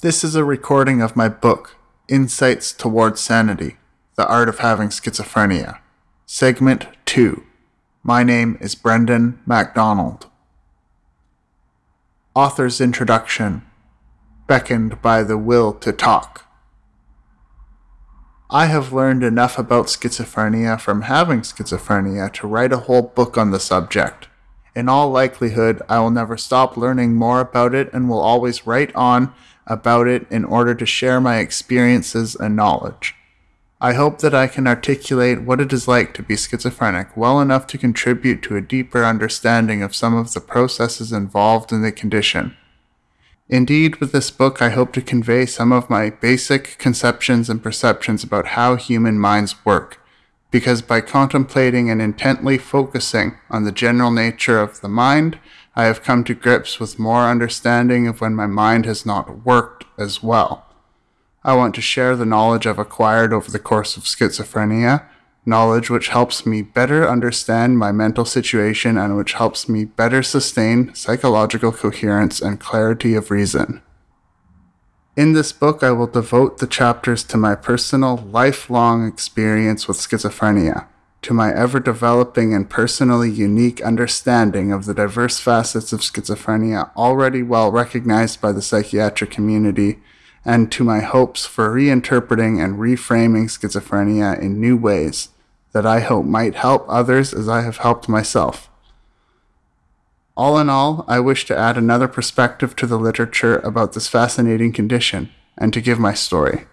This is a recording of my book, Insights Towards Sanity The Art of Having Schizophrenia, Segment 2. My name is Brendan MacDonald. Author's Introduction Beckoned by the Will to Talk. I have learned enough about schizophrenia from having schizophrenia to write a whole book on the subject. In all likelihood, I will never stop learning more about it and will always write on about it in order to share my experiences and knowledge. I hope that I can articulate what it is like to be schizophrenic well enough to contribute to a deeper understanding of some of the processes involved in the condition. Indeed, with this book, I hope to convey some of my basic conceptions and perceptions about how human minds work because by contemplating and intently focusing on the general nature of the mind, I have come to grips with more understanding of when my mind has not worked as well. I want to share the knowledge I've acquired over the course of schizophrenia, knowledge which helps me better understand my mental situation and which helps me better sustain psychological coherence and clarity of reason. In this book, I will devote the chapters to my personal, lifelong experience with schizophrenia, to my ever developing and personally unique understanding of the diverse facets of schizophrenia already well recognized by the psychiatric community, and to my hopes for reinterpreting and reframing schizophrenia in new ways that I hope might help others as I have helped myself. All in all, I wish to add another perspective to the literature about this fascinating condition and to give my story.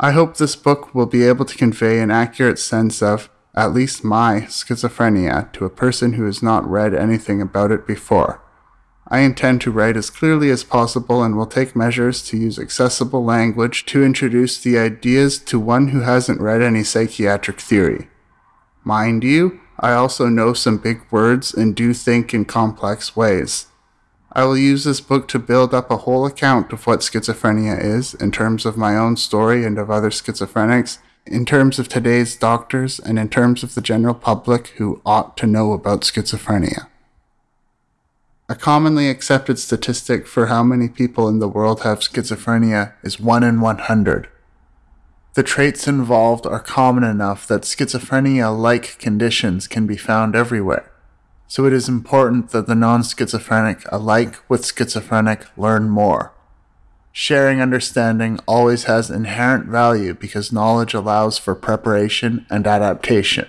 I hope this book will be able to convey an accurate sense of, at least my, schizophrenia to a person who has not read anything about it before. I intend to write as clearly as possible and will take measures to use accessible language to introduce the ideas to one who hasn't read any psychiatric theory. Mind you, I also know some big words and do think in complex ways. I will use this book to build up a whole account of what schizophrenia is in terms of my own story and of other schizophrenics, in terms of today's doctors, and in terms of the general public who ought to know about schizophrenia. A commonly accepted statistic for how many people in the world have schizophrenia is 1 in 100. The traits involved are common enough that schizophrenia like conditions can be found everywhere. So it is important that the non schizophrenic alike with schizophrenic learn more. Sharing understanding always has inherent value because knowledge allows for preparation and adaptation.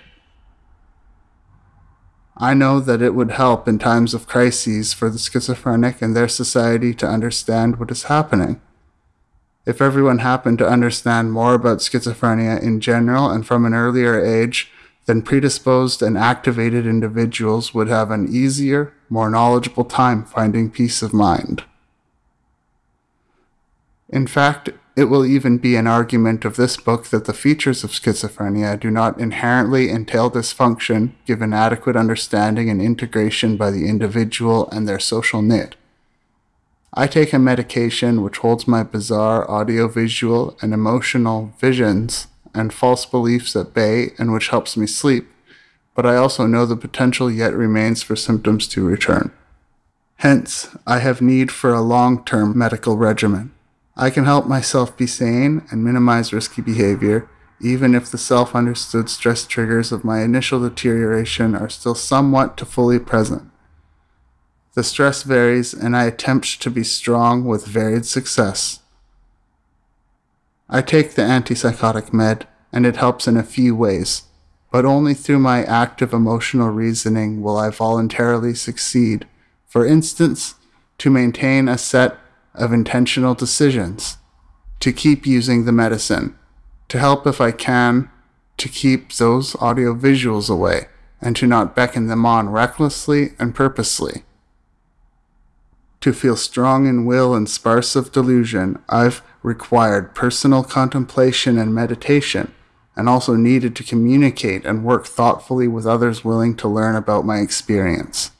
I know that it would help in times of crises for the schizophrenic and their society to understand what is happening. If everyone happened to understand more about schizophrenia in general and from an earlier age, then predisposed and activated individuals would have an easier, more knowledgeable time finding peace of mind. In fact, it will even be an argument of this book that the features of schizophrenia do not inherently entail dysfunction given adequate understanding and integration by the individual and their social knit. I take a medication which holds my bizarre audiovisual and emotional visions and false beliefs at bay and which helps me sleep, but I also know the potential yet remains for symptoms to return. Hence, I have need for a long term medical regimen. I can help myself be sane and minimize risky behavior, even if the self understood stress triggers of my initial deterioration are still somewhat to fully present. The stress varies, and I attempt to be strong with varied success. I take the antipsychotic med, and it helps in a few ways, but only through my active emotional reasoning will I voluntarily succeed. For instance, to maintain a set of intentional decisions, to keep using the medicine, to help if I can, to keep those audio visuals away, and to not beckon them on recklessly and purposely to feel strong in will and sparse of delusion, I've required personal contemplation and meditation, and also needed to communicate and work thoughtfully with others willing to learn about my experience.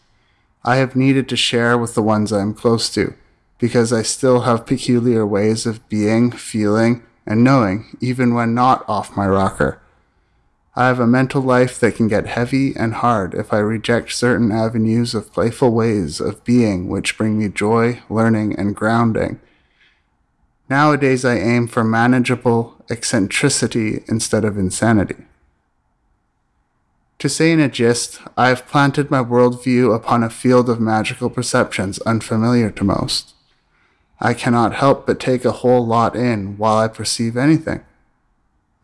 I have needed to share with the ones I am close to, because I still have peculiar ways of being, feeling, and knowing, even when not off my rocker. I have a mental life that can get heavy and hard if I reject certain avenues of playful ways of being which bring me joy, learning, and grounding. Nowadays, I aim for manageable eccentricity instead of insanity. To say in a gist, I have planted my worldview upon a field of magical perceptions unfamiliar to most. I cannot help but take a whole lot in while I perceive anything.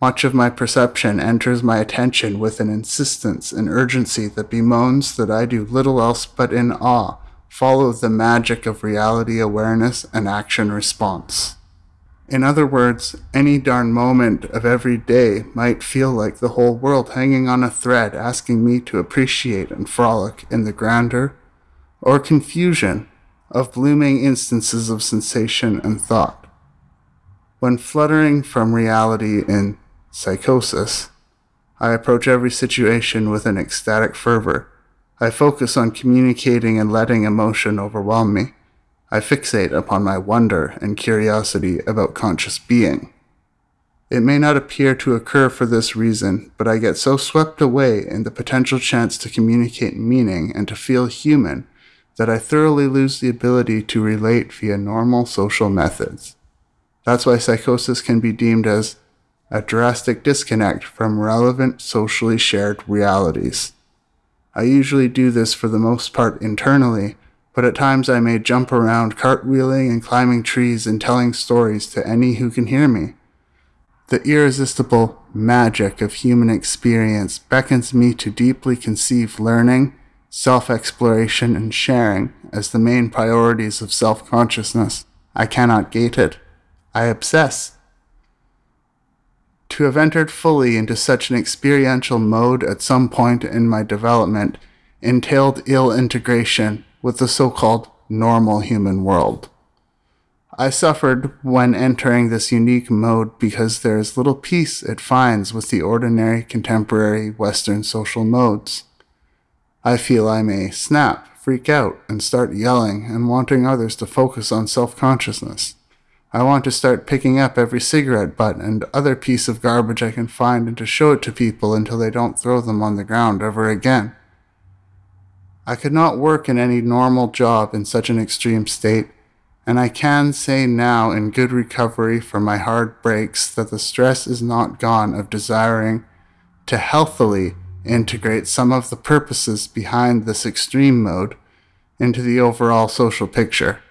Much of my perception enters my attention with an insistence and urgency that bemoans that I do little else but in awe follow the magic of reality awareness and action response. In other words, any darn moment of every day might feel like the whole world hanging on a thread asking me to appreciate and frolic in the grandeur or confusion of blooming instances of sensation and thought. When fluttering from reality in psychosis, I approach every situation with an ecstatic fervor. I focus on communicating and letting emotion overwhelm me. I fixate upon my wonder and curiosity about conscious being. It may not appear to occur for this reason, but I get so swept away in the potential chance to communicate meaning and to feel human that I thoroughly lose the ability to relate via normal social methods. That's why psychosis can be deemed as a drastic disconnect from relevant socially shared realities. I usually do this for the most part internally but at times I may jump around cartwheeling and climbing trees and telling stories to any who can hear me. The irresistible magic of human experience beckons me to deeply conceive learning, self exploration, and sharing as the main priorities of self consciousness. I cannot gate it. I obsess. To have entered fully into such an experiential mode at some point in my development entailed ill integration with the so called normal human world. I suffered when entering this unique mode because there is little peace it finds with the ordinary contemporary Western social modes. I feel I may snap, freak out, and start yelling and wanting others to focus on self consciousness. I want to start picking up every cigarette butt and other piece of garbage I can find and to show it to people until they don't throw them on the ground ever again. I could not work in any normal job in such an extreme state, and I can say now in good recovery from my hard breaks that the stress is not gone of desiring to healthily integrate some of the purposes behind this extreme mode into the overall social picture.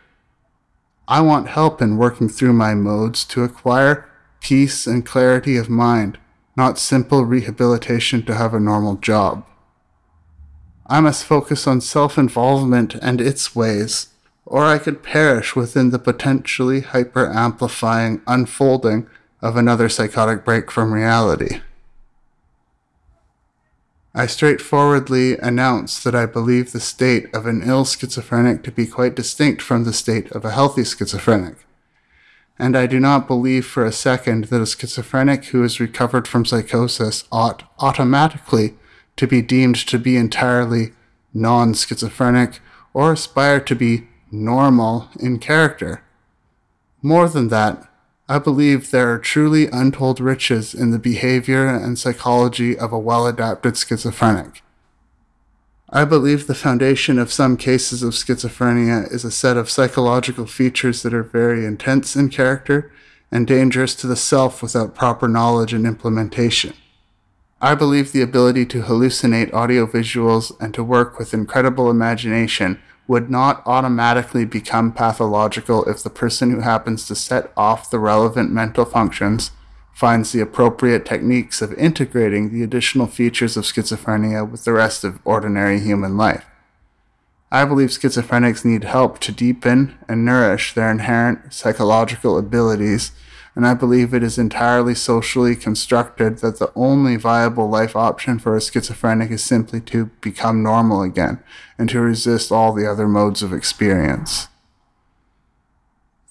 I want help in working through my modes to acquire peace and clarity of mind, not simple rehabilitation to have a normal job. I must focus on self involvement and its ways, or I could perish within the potentially hyper amplifying unfolding of another psychotic break from reality. I straightforwardly announce that I believe the state of an ill schizophrenic to be quite distinct from the state of a healthy schizophrenic. And I do not believe for a second that a schizophrenic who is recovered from psychosis ought automatically to be deemed to be entirely non schizophrenic or aspire to be normal in character. More than that, I believe there are truly untold riches in the behavior and psychology of a well adapted schizophrenic. I believe the foundation of some cases of schizophrenia is a set of psychological features that are very intense in character and dangerous to the self without proper knowledge and implementation. I believe the ability to hallucinate audio visuals and to work with incredible imagination would not automatically become pathological if the person who happens to set off the relevant mental functions finds the appropriate techniques of integrating the additional features of schizophrenia with the rest of ordinary human life. I believe schizophrenics need help to deepen and nourish their inherent psychological abilities and I believe it is entirely socially constructed that the only viable life option for a schizophrenic is simply to become normal again and to resist all the other modes of experience.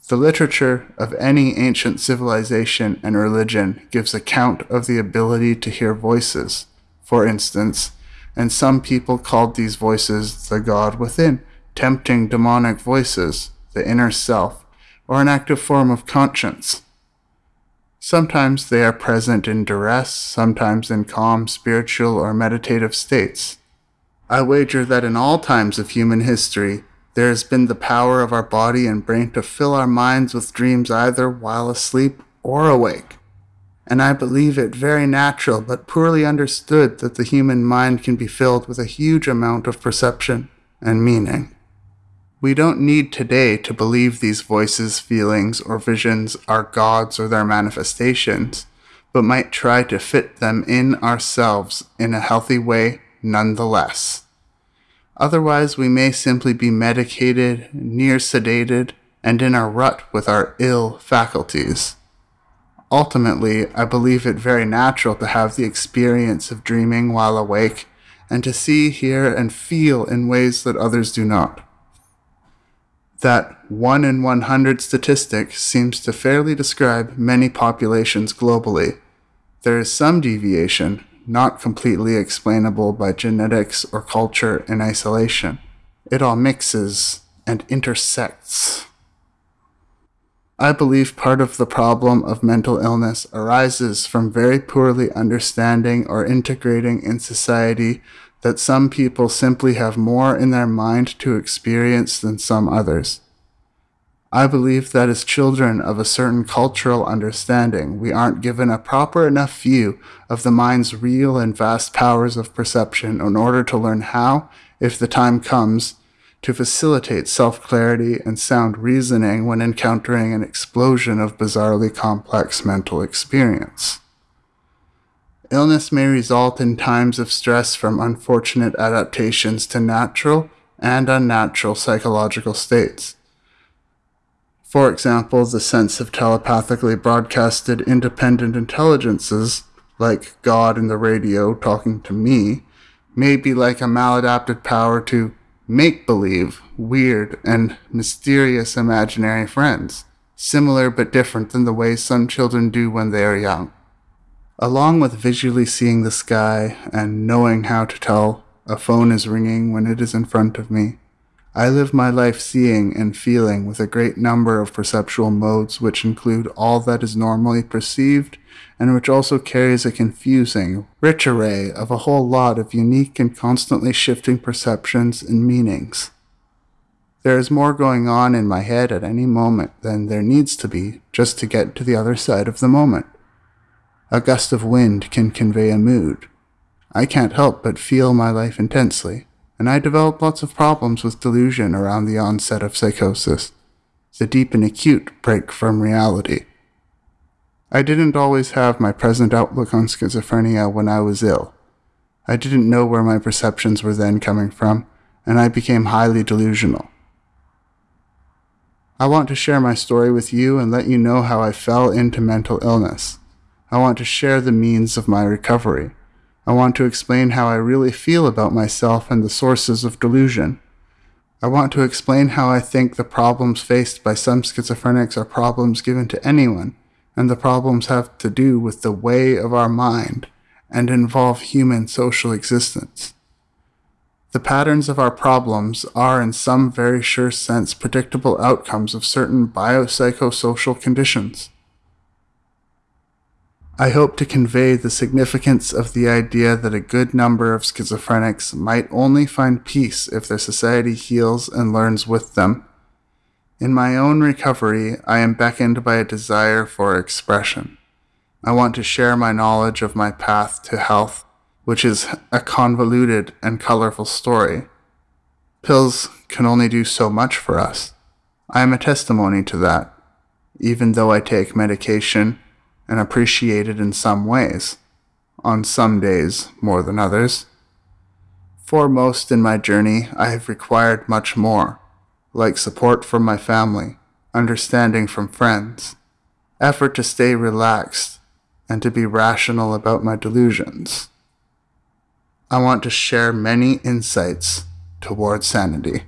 The literature of any ancient civilization and religion gives account of the ability to hear voices, for instance, and some people called these voices the God within, tempting demonic voices, the inner self, or an active form of conscience Sometimes they are present in duress, sometimes in calm spiritual or meditative states. I wager that in all times of human history, there has been the power of our body and brain to fill our minds with dreams either while asleep or awake. And I believe it very natural but poorly understood that the human mind can be filled with a huge amount of perception and meaning. We don't need today to believe these voices, feelings, or visions are gods or their manifestations, but might try to fit them in ourselves in a healthy way nonetheless. Otherwise, we may simply be medicated, near sedated, and in a rut with our ill faculties. Ultimately, I believe it very natural to have the experience of dreaming while awake and to see, hear, and feel in ways that others do not. That 1 in 100 statistic seems to fairly describe many populations globally. There is some deviation, not completely explainable by genetics or culture in isolation. It all mixes and intersects. I believe part of the problem of mental illness arises from very poorly understanding or integrating in society that some people simply have more in their mind to experience than some others. I believe that as children of a certain cultural understanding, we aren't given a proper enough view of the mind's real and vast powers of perception in order to learn how, if the time comes, to facilitate self clarity and sound reasoning when encountering an explosion of bizarrely complex mental experience. Illness may result in times of stress from unfortunate adaptations to natural and unnatural psychological states. For example, the sense of telepathically broadcasted independent intelligences, like God in the radio talking to me, may be like a maladapted power to make believe, weird, and mysterious imaginary friends, similar but different than the way some children do when they are young. Along with visually seeing the sky and knowing how to tell a phone is ringing when it is in front of me, I live my life seeing and feeling with a great number of perceptual modes which include all that is normally perceived and which also carries a confusing, rich array of a whole lot of unique and constantly shifting perceptions and meanings. There is more going on in my head at any moment than there needs to be just to get to the other side of the moment. A gust of wind can convey a mood. I can't help but feel my life intensely and I develop lots of problems with delusion around the onset of psychosis, the deep and acute break from reality. I didn't always have my present outlook on schizophrenia when I was ill. I didn't know where my perceptions were then coming from, and I became highly delusional. I want to share my story with you and let you know how I fell into mental illness. I want to share the means of my recovery. I want to explain how I really feel about myself and the sources of delusion. I want to explain how I think the problems faced by some schizophrenics are problems given to anyone, and the problems have to do with the way of our mind and involve human social existence. The patterns of our problems are, in some very sure sense, predictable outcomes of certain biopsychosocial conditions. I hope to convey the significance of the idea that a good number of schizophrenics might only find peace if their society heals and learns with them. In my own recovery, I am beckoned by a desire for expression. I want to share my knowledge of my path to health, which is a convoluted and colorful story. Pills can only do so much for us. I am a testimony to that. Even though I take medication, and appreciated in some ways, on some days more than others. Foremost in my journey, I have required much more, like support from my family, understanding from friends, effort to stay relaxed, and to be rational about my delusions. I want to share many insights toward sanity.